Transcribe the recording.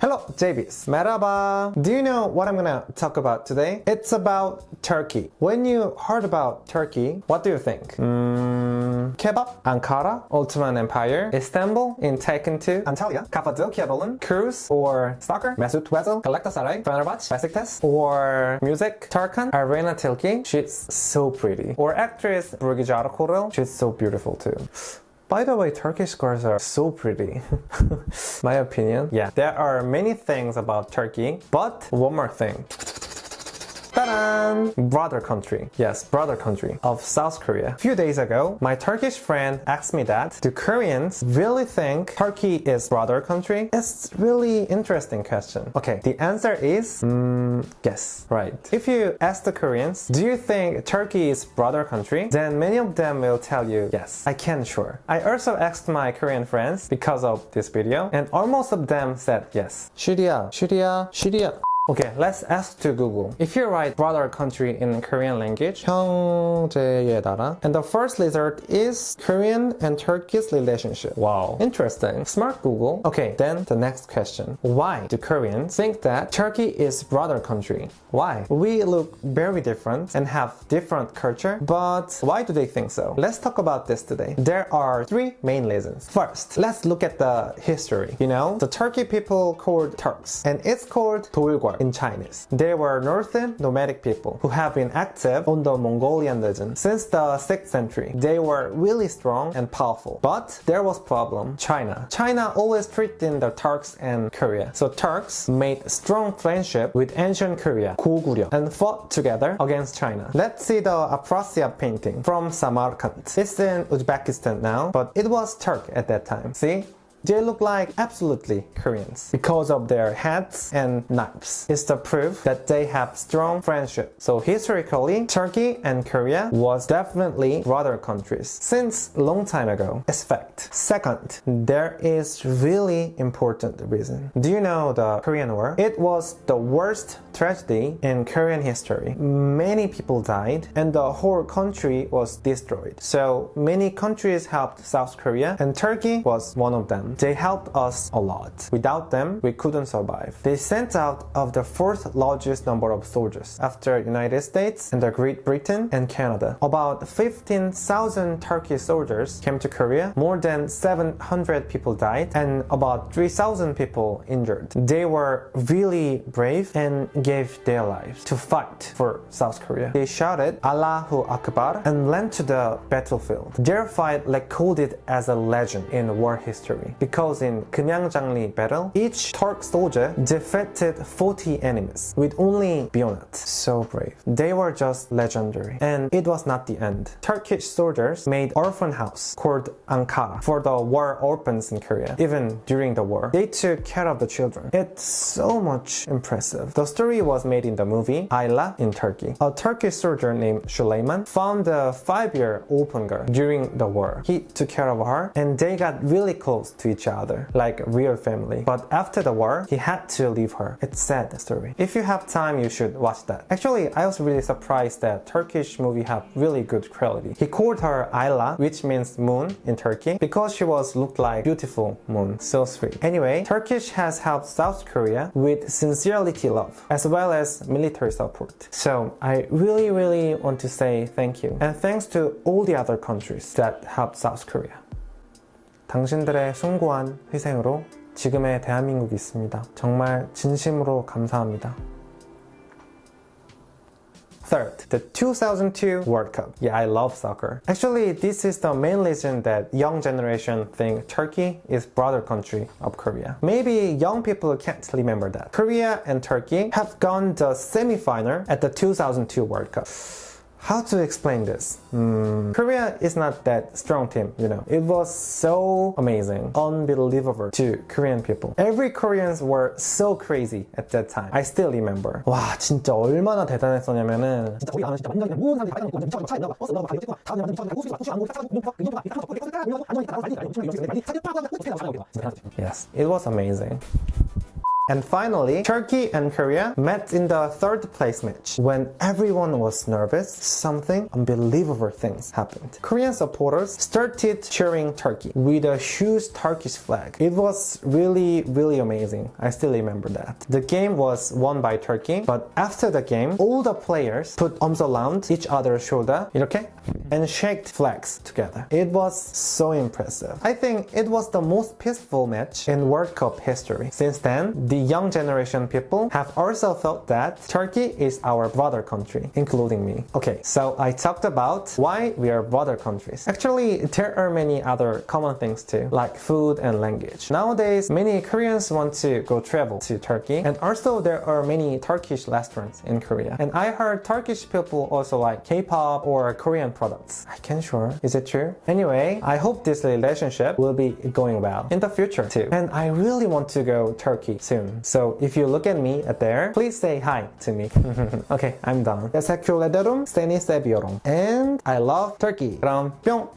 Hello, JBs. Merhaba. Do you know what I'm gonna talk about today? It's about Turkey. When you heard about Turkey, what do you think? Mm, kebab, Ankara, Ottoman Empire, Istanbul in Taken 2, Antalya, Cappadocia Balloon, Cruise, or Stalker, Mesut Ozil, Galatasaray, Fenerbahce, Besiktas, or music, Tarkan, Aleyna Tilki, she's so pretty. Or actress, Bergüzar Korel, she's so beautiful too. By the way, Turkish girls are so pretty. My opinion. Yeah, there are many things about Turkey, but one more thing. Ta-da! Brother country. Yes, brother country of South Korea. A few days ago, my Turkish friend asked me that, do Koreans really think Turkey is brother country? It's really interesting question. Okay, the answer is, mm, yes, right. If you ask the Koreans, do you think Turkey is brother country? Then many of them will tell you, yes, I can sure. I also asked my Korean friends because of this video, and almost of them said yes. Syria, Syria, Syria. Okay, let's ask to Google. If you write brother country in Korean language, 형제의 나라, and the first result is Korean and Turkey's relationship. Wow, interesting. Smart Google. Okay, then the next question. Why do Koreans think that Turkey is brother country? Why? We look very different and have different culture, but why do they think so? Let's talk about this today. There are three main reasons. First, let's look at the history. You know, the Turkey people called Turks, and it's called 돌궐 in Chinese. They were northern nomadic people who have been active on the Mongolian legend since the 6th century. They were really strong and powerful. But there was problem, China. China always threatened the Turks and Korea. So Turks made strong friendship with ancient Korea, Goguryeo, and fought together against China. Let's see the Afrasiab painting from Samarkand. It's in Uzbekistan now, but it was Turk at that time. See? They look like absolutely Koreans because of their hats and knives. It's the proof that they have strong friendship. So historically, Turkey and Korea was definitely brother countries since long time ago. It's fact. Second, there is really important reason. Do you know the Korean War? It was the worst tragedy in Korean history. Many people died and the whole country was destroyed. So many countries helped South Korea and Turkey was one of them. They helped us a lot. Without them, we couldn't survive. They sent out of the fourth largest number of soldiers after United States and the Great Britain and Canada. About 15,000 Turkish soldiers came to Korea. More than 700 people died and about 3,000 people injured. They were really brave and gave their lives to fight for South Korea. They shouted Allahu Akbar and went to the battlefield. Their fight recorded as a legend in war history because in Kumyangjang-ni battle, each Turk soldier defeated 40 enemies with only bayonet. So brave. They were just legendary. And it was not the end. Turkish soldiers made orphan house called Ankara for the war orphans in Korea. Even during the war, they took care of the children. It's so much impressive. The story was made in the movie Ayla in Turkey. A Turkish soldier named Süleyman found a five-year orphan girl during the war. He took care of her and they got really close to each other, like real family. But after the war, he had to leave her. It's sad story. If you have time, you should watch that. Actually, I was really surprised that Turkish movie have really good quality. He called her Ayla, which means moon in Turkey, because she was looked like beautiful moon. So sweet. Anyway, Turkish has helped South Korea with sincerity love, as well as military support. So I really, really want to say thank you. And thanks to all the other countries that helped South Korea. 당신들의 숭고한 희생으로 지금의 대한민국이 있습니다. 정말 진심으로 감사합니다. Third, the 2002 World Cup. Yeah, I love soccer. Actually, this is the main reason that young generation think Turkey is brother country of Korea. Maybe young people can't remember that. Korea and Turkey have gone the semi-final at the 2002 World Cup. How to explain this? Mm, Korea is not that strong team, you know. It was so amazing, unbelievable to Korean people. Every Koreans were so crazy at that time. I still remember. 와 진짜 얼마나 대단했었냐면은 진짜 거기 가면 진짜 완전 모든 사람들이 다 미쳐가지고 그냥 안 보고 Yes, it was amazing. And finally, Turkey and Korea met in the third place match. When everyone was nervous, something unbelievable things happened. Korean supporters started cheering Turkey with a huge Turkish flag. It was really, really amazing. I still remember that. The game was won by Turkey, but after the game, all the players put arms around each other's shoulder, okay, and shaked flags together. It was so impressive. I think it was the most peaceful match in World Cup history. Since then, the young generation people have also thought that Turkey is our brother country, including me. Okay, so I talked about why we are brother countries. Actually, there are many other common things too, like food and language. Nowadays, many Koreans want to go travel to Turkey, and also there are many Turkish restaurants in Korea. And I heard Turkish people also like K-pop or Korean products. I can't sure. Is it true? Anyway, I hope this relationship will be going well in the future too. And I really want to go Turkey soon. So if you look at me at there, please say hi to me. okay, I'm done. 에세큘레데룸 세니세비오롱. And I love Turkey. 그럼 뿅!